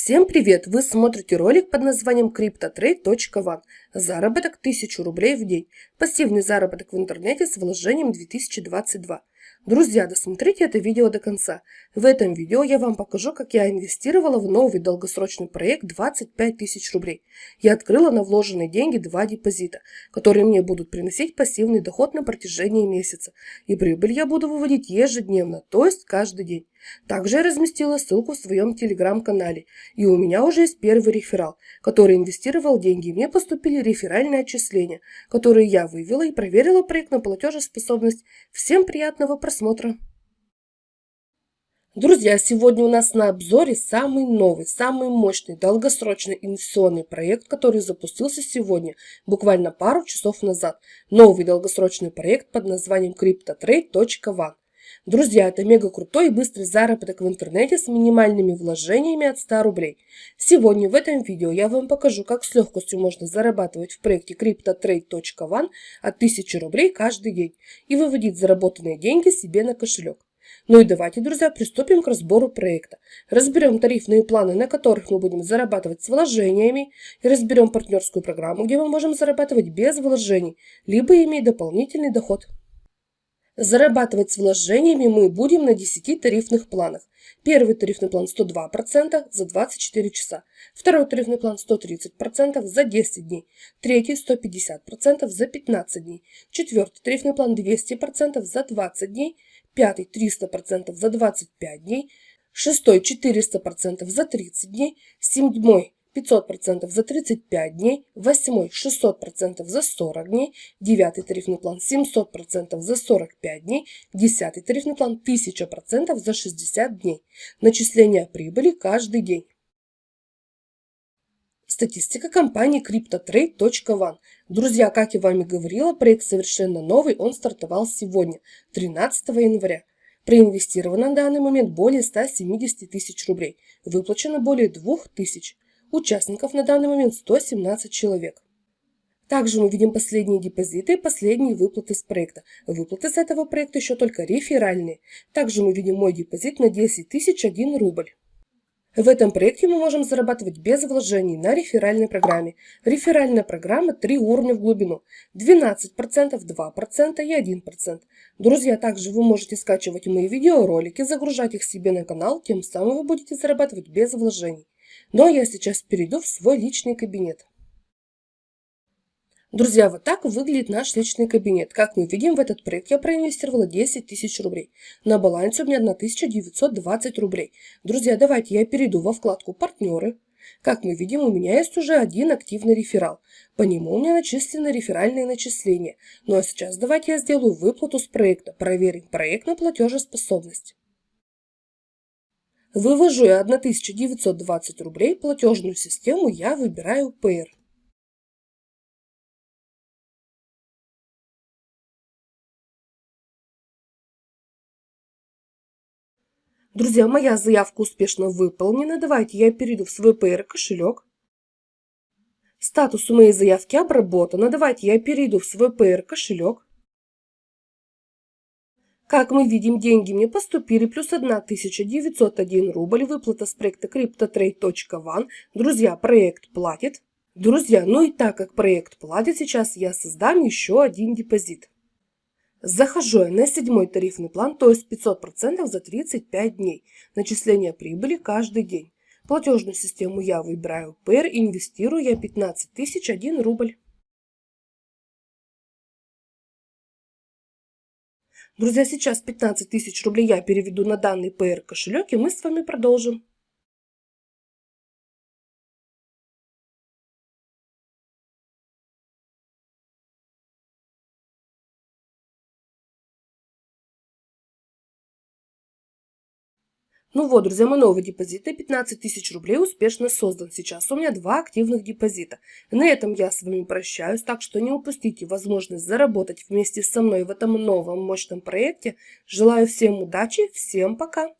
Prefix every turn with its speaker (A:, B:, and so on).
A: Всем привет! Вы смотрите ролик под названием CryptoTrade.one. Заработок 1000 рублей в день. Пассивный заработок в интернете с вложением 2022. Друзья, досмотрите это видео до конца. В этом видео я вам покажу, как я инвестировала в новый долгосрочный проект 25 тысяч рублей. Я открыла на вложенные деньги два депозита, которые мне будут приносить пассивный доход на протяжении месяца. И прибыль я буду выводить ежедневно, то есть каждый день. Также я разместила ссылку в своем телеграм-канале. И у меня уже есть первый реферал, который инвестировал деньги. Мне поступили реферальные отчисления, которые я вывела и проверила проект на платежеспособность. Всем приятного просмотра! Друзья, сегодня у нас на обзоре самый новый, самый мощный, долгосрочный инвестиционный проект, который запустился сегодня, буквально пару часов назад. Новый долгосрочный проект под названием CryptoTrade.one. Друзья, это мега крутой и быстрый заработок в интернете с минимальными вложениями от 100 рублей. Сегодня в этом видео я вам покажу, как с легкостью можно зарабатывать в проекте CryptoTrade.one от 1000 рублей каждый день и выводить заработанные деньги себе на кошелек. Ну и давайте, друзья, приступим к разбору проекта. Разберем тарифные планы, на которых мы будем зарабатывать с вложениями, и разберем партнерскую программу, где мы можем зарабатывать без вложений, либо иметь дополнительный доход. Зарабатывать с вложениями мы будем на 10 тарифных планах. Первый тарифный план 102% за 24 часа. Второй тарифный план 130% за 10 дней. Третий 150% за 15 дней. Четвертый тарифный план 200% за 20 дней. Пятый 300% за 25 дней. Шестой 400% за 30 дней. Седьмой 500% за 35 дней, восьмой 600% за 40 дней, девятый тарифный план 700% за 45 дней, десятый тарифный план 1000% за 60 дней. Начисление прибыли каждый день. Статистика компании CryptoTrade.one. Друзья, как я вам и говорила, проект совершенно новый, он стартовал сегодня, 13 января. Проинвестировано на данный момент более 170 тысяч рублей, выплачено более 2 тысяч. Участников на данный момент 117 человек. Также мы видим последние депозиты и последние выплаты с проекта. Выплаты с этого проекта еще только реферальные. Также мы видим мой депозит на 10 тысяч 1 рубль. В этом проекте мы можем зарабатывать без вложений на реферальной программе. Реферальная программа 3 уровня в глубину. 12%, 2% и 1%. Друзья, также вы можете скачивать мои видеоролики, загружать их себе на канал, тем самым вы будете зарабатывать без вложений. Но ну, а я сейчас перейду в свой личный кабинет. Друзья, вот так выглядит наш личный кабинет. Как мы видим, в этот проект я проинвестировала 10 тысяч рублей. На балансе у меня 1920 рублей. Друзья, давайте я перейду во вкладку «Партнеры». Как мы видим, у меня есть уже один активный реферал. По нему у меня начислены реферальные начисления. Ну а сейчас давайте я сделаю выплату с проекта. Проверим проект на платежеспособность. Вывожу я 1920 рублей, платежную систему я выбираю Payer. Друзья, моя заявка успешно выполнена. Давайте я перейду в свой Payer кошелек. Статус у моей заявки обработано. Давайте я перейду в свой Payer кошелек. Как мы видим, деньги мне поступили, плюс 1901 рубль, выплата с проекта CryptoTrade.one. Друзья, проект платит. Друзья, ну и так как проект платит, сейчас я создам еще один депозит. Захожу я на седьмой тарифный план, то есть 500% за 35 дней. Начисление прибыли каждый день. Платежную систему я выбираю PR, инвестирую я 15 тысяч 1 рубль. Друзья, сейчас 15 тысяч рублей я переведу на данный PR кошелек, и мы с вами продолжим. Ну вот, друзья, мой новый депозит на 15 тысяч рублей успешно создан. Сейчас у меня два активных депозита. На этом я с вами прощаюсь, так что не упустите возможность заработать вместе со мной в этом новом мощном проекте. Желаю всем удачи, всем пока!